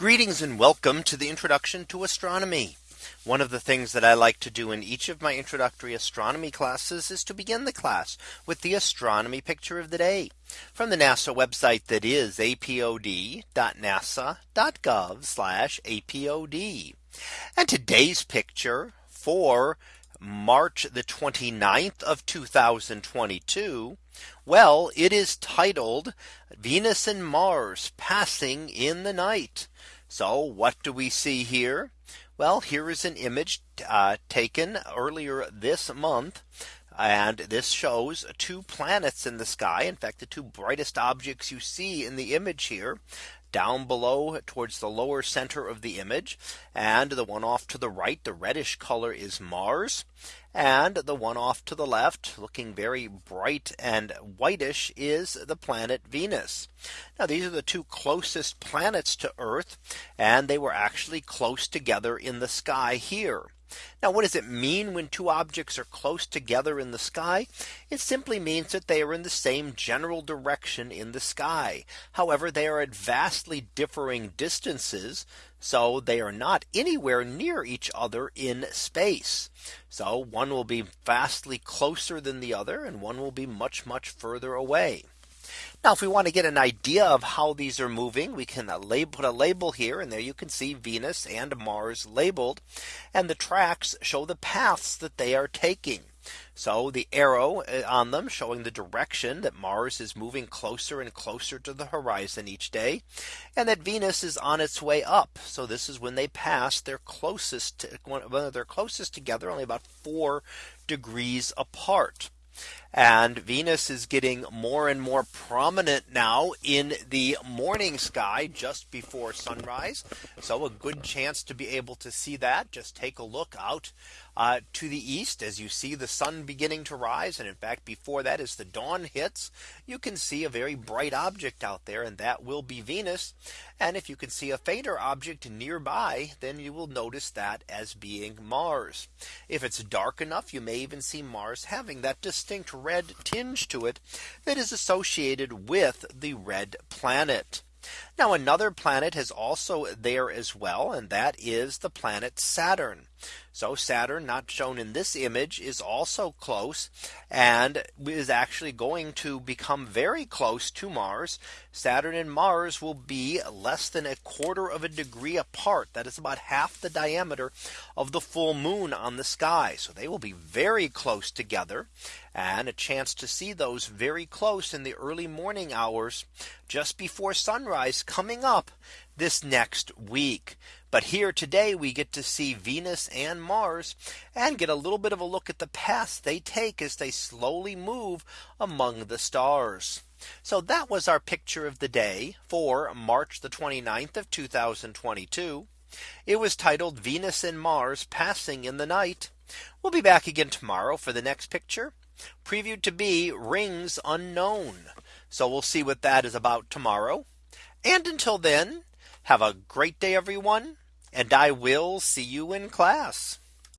Greetings and welcome to the introduction to astronomy. One of the things that I like to do in each of my introductory astronomy classes is to begin the class with the astronomy picture of the day from the NASA website that is apod.nasa.gov apod. And today's picture for March the 29th of 2022. Well, it is titled Venus and Mars passing in the night. So what do we see here? Well, here is an image uh, taken earlier this month. And this shows two planets in the sky. In fact, the two brightest objects you see in the image here down below towards the lower center of the image. And the one off to the right, the reddish color is Mars. And the one off to the left looking very bright and whitish is the planet Venus. Now these are the two closest planets to Earth and they were actually close together in the sky here. Now what does it mean when two objects are close together in the sky? It simply means that they are in the same general direction in the sky. However, they are at vastly differing distances. So they are not anywhere near each other in space. So one will be vastly closer than the other and one will be much, much further away. Now, if we want to get an idea of how these are moving, we can uh, put a label here and there you can see Venus and Mars labeled and the tracks show the paths that they are taking. So the arrow uh, on them showing the direction that Mars is moving closer and closer to the horizon each day and that Venus is on its way up. So this is when they pass their closest when they're closest together only about four degrees apart. And Venus is getting more and more prominent now in the morning sky just before sunrise. So a good chance to be able to see that. Just take a look out uh, to the east as you see the sun beginning to rise. And in fact, before that, as the dawn hits, you can see a very bright object out there, and that will be Venus. And if you can see a fainter object nearby, then you will notice that as being Mars. If it's dark enough, you may even see Mars having that distinct red tinge to it that is associated with the red planet. Now another planet is also there as well. And that is the planet Saturn. So Saturn not shown in this image is also close and is actually going to become very close to Mars. Saturn and Mars will be less than a quarter of a degree apart. That is about half the diameter of the full moon on the sky. So they will be very close together and a chance to see those very close in the early morning hours just before sunrise coming up this next week. But here today we get to see Venus and Mars and get a little bit of a look at the paths they take as they slowly move among the stars. So that was our picture of the day for March the 29th of 2022. It was titled Venus and Mars passing in the night. We'll be back again tomorrow for the next picture previewed to be rings unknown. So we'll see what that is about tomorrow. And until then, have a great day, everyone. And I will see you in class.